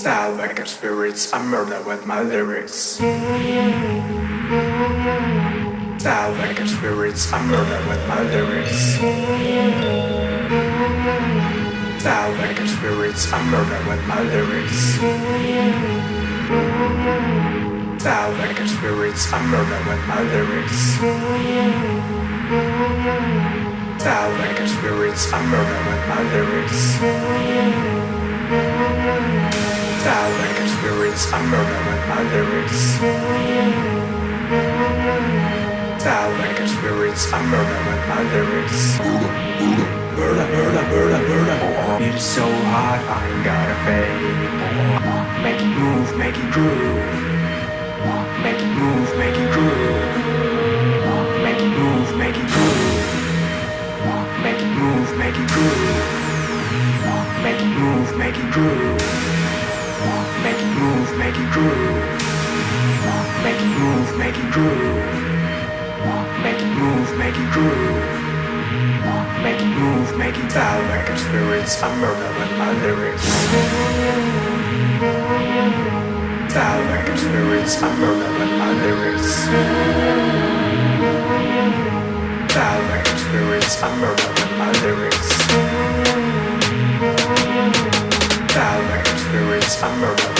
Style like a spirits, I murder with my lyrics. Style like a spirits, I murder with my lyrics. Style like a spirits, I murder with my lyrics. Style like a spirits, I murder with my lyrics. Style like a spirits, I murder with my lyrics. Style like spirits, I murder with my lyrics. Style like spirits, I murder with my lyrics. Murder, murder, murder, murder. Oh, Beat is so hot, I ain't gotta fade. Make it move, make it groove. Make it move, make it groove. Make it move, make it groove. Make it move, make it groove. Make it move, make it groove. Make it groove. Make it move, make it groove. Make it move, make it groove. Make it move, make it bow like a spirits. I'm murder with my lyrics. Bow like a spirits. I'm murder with my lyrics. Bow like a spirits. I'm murder with my lyrics. Bow like I'm like spirits, I'm murdering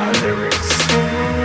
my lyrics.